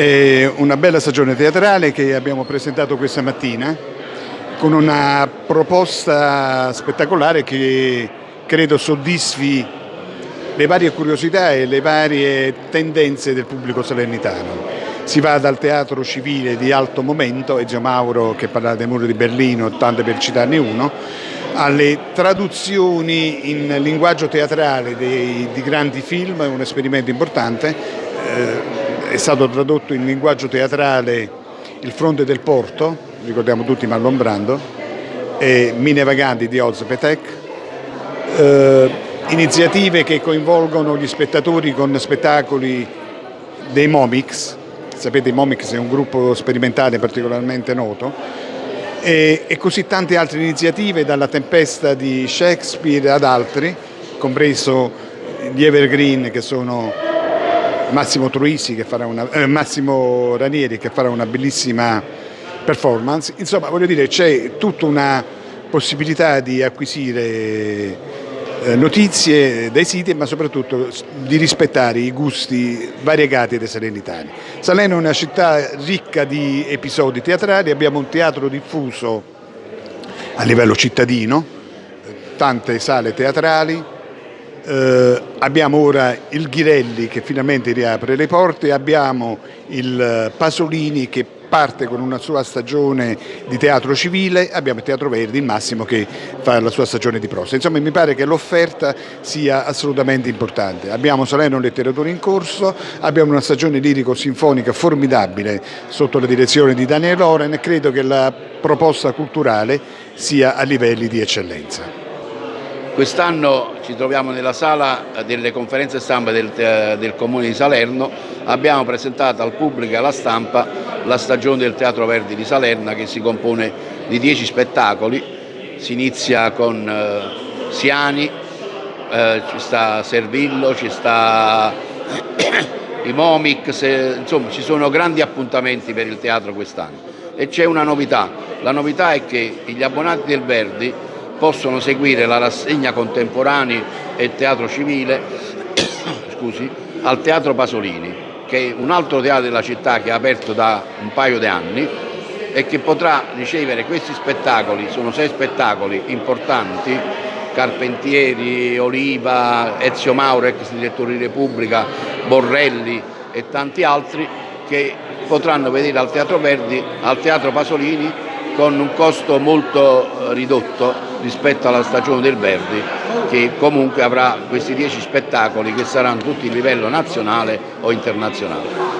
È una bella stagione teatrale che abbiamo presentato questa mattina con una proposta spettacolare che credo soddisfi le varie curiosità e le varie tendenze del pubblico salernitano. Si va dal teatro civile di alto momento, Ezio Mauro che parla dei muri di Berlino, tanto per citarne uno, alle traduzioni in linguaggio teatrale dei, di grandi film, è un esperimento importante. Eh, è stato tradotto in linguaggio teatrale Il fronte del porto, ricordiamo tutti Marlon Brando, e Mine Vaganti di Oz Petek, eh, iniziative che coinvolgono gli spettatori con spettacoli dei Momix, sapete i Momix è un gruppo sperimentale particolarmente noto, e, e così tante altre iniziative dalla tempesta di Shakespeare ad altri, compreso gli Evergreen che sono Massimo Truisi, che farà una, eh, Massimo Ranieri che farà una bellissima performance. Insomma, voglio dire, c'è tutta una possibilità di acquisire eh, notizie dai siti, ma soprattutto di rispettare i gusti variegati dei salernitani. Salerno è una città ricca di episodi teatrali, abbiamo un teatro diffuso a livello cittadino, tante sale teatrali, eh, abbiamo ora il Ghirelli che finalmente riapre le porte, abbiamo il Pasolini che parte con una sua stagione di teatro civile, abbiamo il Teatro Verdi, il Massimo che fa la sua stagione di prosa. Insomma mi pare che l'offerta sia assolutamente importante. Abbiamo Salerno Letteratura in corso, abbiamo una stagione lirico-sinfonica formidabile sotto la direzione di Daniel Loren e credo che la proposta culturale sia a livelli di eccellenza. Quest'anno ci troviamo nella sala delle conferenze stampa del, del, Comune di Salerno, abbiamo presentato al pubblico e alla stampa la stagione del Teatro Verdi di Salerna che si compone di dieci spettacoli, si inizia con eh, Siani, eh, ci sta Servillo, ci sta i Momix, insomma ci sono grandi appuntamenti per il teatro quest'anno. E c'è una novità, la novità è che gli abbonati del Verdi possono seguire la rassegna contemporanea e teatro civile scusi, al Teatro Pasolini, che è un altro teatro della città che è aperto da un paio di anni e che potrà ricevere questi spettacoli, sono sei spettacoli importanti, Carpentieri, Oliva, Ezio Mauro, ex direttore di Repubblica, Borrelli e tanti altri che potranno vedere al Teatro Verdi, al Teatro Pasolini con un costo molto ridotto rispetto alla stagione del Verdi che comunque avrà questi dieci spettacoli che saranno tutti a livello nazionale o internazionale.